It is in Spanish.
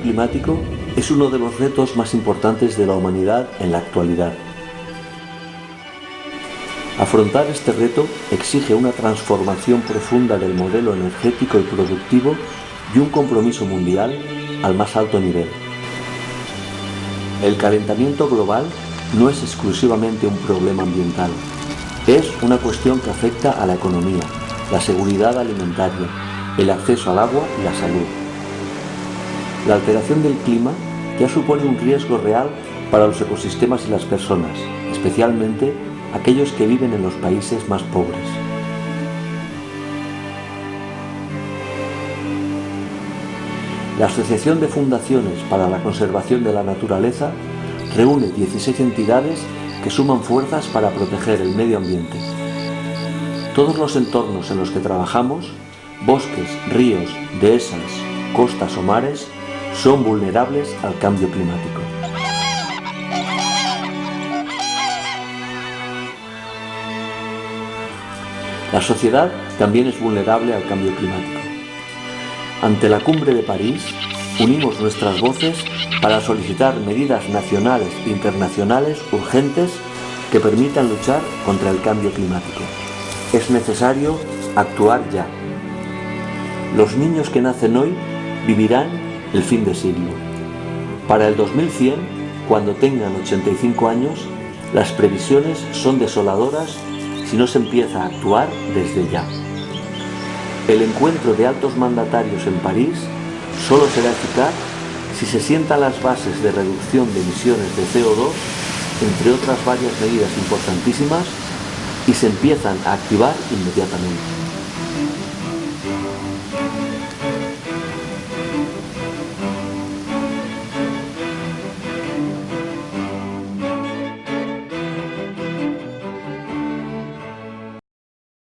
climático es uno de los retos más importantes de la humanidad en la actualidad. Afrontar este reto exige una transformación profunda del modelo energético y productivo y un compromiso mundial al más alto nivel. El calentamiento global no es exclusivamente un problema ambiental, es una cuestión que afecta a la economía, la seguridad alimentaria, el acceso al agua y la salud. La alteración del clima ya supone un riesgo real para los ecosistemas y las personas, especialmente aquellos que viven en los países más pobres. La Asociación de Fundaciones para la Conservación de la Naturaleza reúne 16 entidades que suman fuerzas para proteger el medio ambiente. Todos los entornos en los que trabajamos, bosques, ríos, dehesas, costas o mares, son vulnerables al cambio climático. La sociedad también es vulnerable al cambio climático. Ante la cumbre de París, unimos nuestras voces para solicitar medidas nacionales e internacionales urgentes que permitan luchar contra el cambio climático. Es necesario actuar ya. Los niños que nacen hoy vivirán el fin de siglo. Para el 2100, cuando tengan 85 años, las previsiones son desoladoras si no se empieza a actuar desde ya. El encuentro de altos mandatarios en París solo será eficaz si se sientan las bases de reducción de emisiones de CO2, entre otras varias medidas importantísimas, y se empiezan a activar inmediatamente.